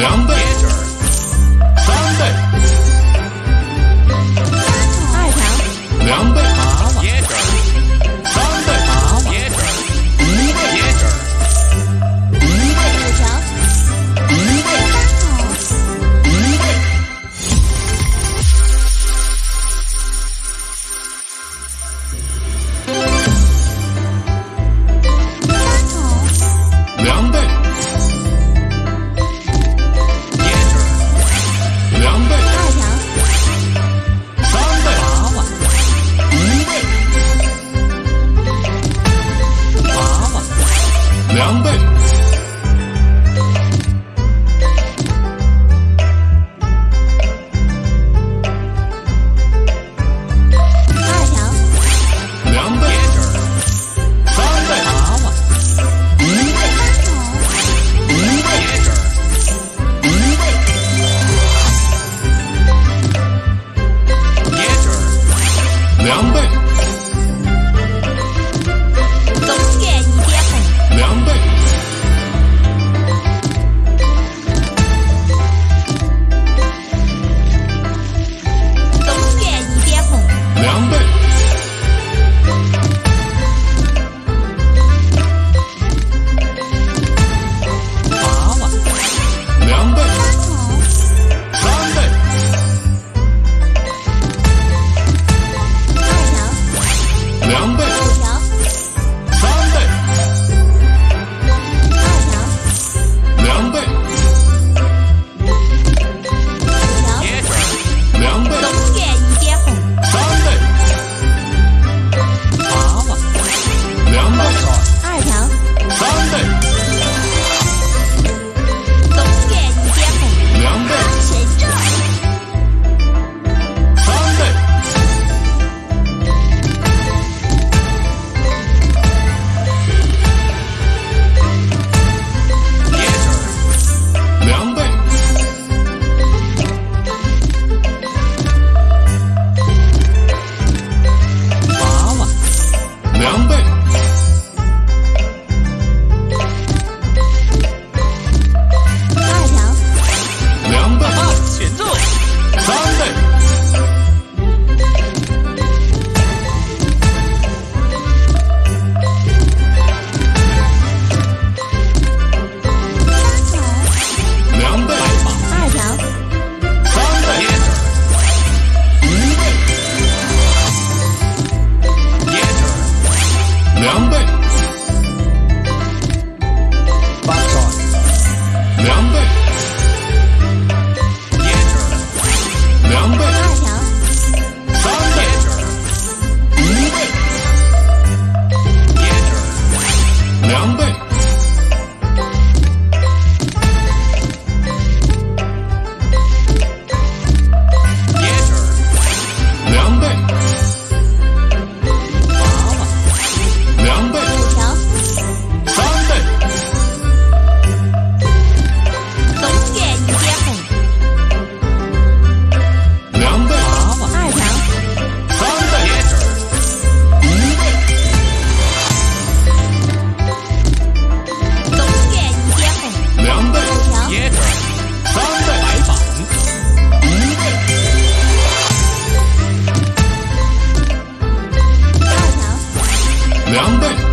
number number. 狼狈两倍。